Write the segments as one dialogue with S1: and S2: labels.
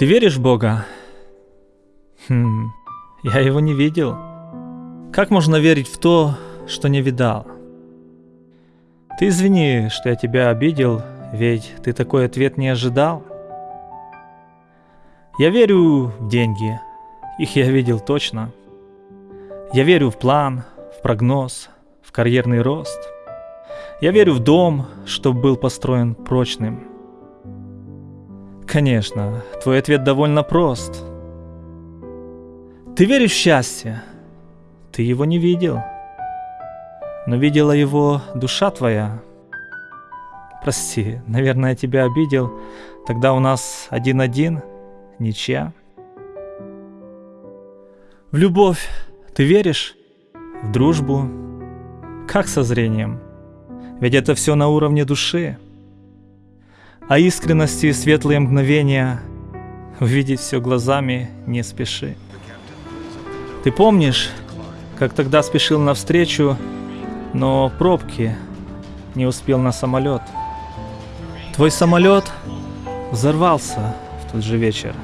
S1: Ты веришь в Бога? Хм, я его не видел. Как можно верить в то, что не видал? Ты извини, что я тебя обидел, ведь ты такой ответ не ожидал. Я верю в деньги, их я видел точно. Я верю в план, в прогноз, в карьерный рост. Я верю в дом, что был построен прочным. Конечно, твой ответ довольно прост. Ты веришь в счастье? Ты его не видел. Но видела его душа твоя. Прости, наверное, я тебя обидел. Тогда у нас один-один, ничья. В любовь ты веришь? В дружбу? Как со зрением? Ведь это все на уровне души. А искренности и светлые мгновения увидеть все глазами не спеши. Ты помнишь, как тогда спешил навстречу, но пробки не успел на самолет. Твой самолет взорвался в тот же вечер.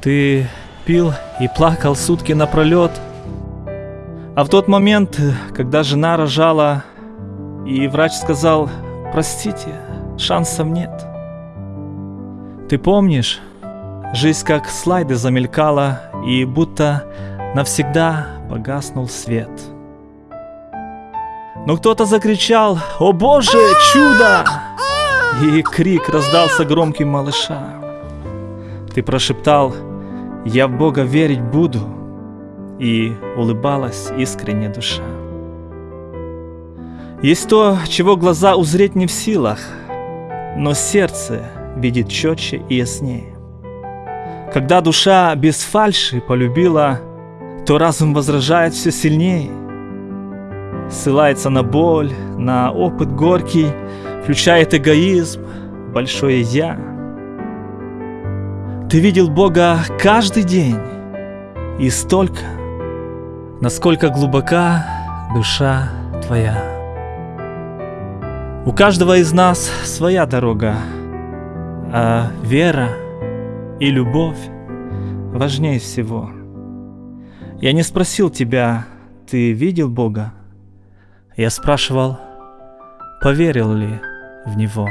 S1: Ты пил и плакал сутки напролет. А в тот момент, когда жена рожала, и врач сказал, простите, шансов нет. Ты помнишь, жизнь как слайды замелькала, и будто навсегда погаснул свет. Но кто-то закричал «О боже, чудо!» И крик раздался громким малыша. Ты прошептал «Я в Бога верить буду», и улыбалась искренне душа. Есть то, чего глаза узреть не в силах, но сердце видит четче и яснее. Когда душа без фальши полюбила, то разум возражает все сильнее. Ссылается на боль, на опыт горький, включает эгоизм, большое «я». Ты видел Бога каждый день, и столько, насколько глубока душа твоя. У каждого из нас своя дорога, а вера и любовь важнее всего. Я не спросил тебя, ты видел Бога? Я спрашивал, поверил ли в Него.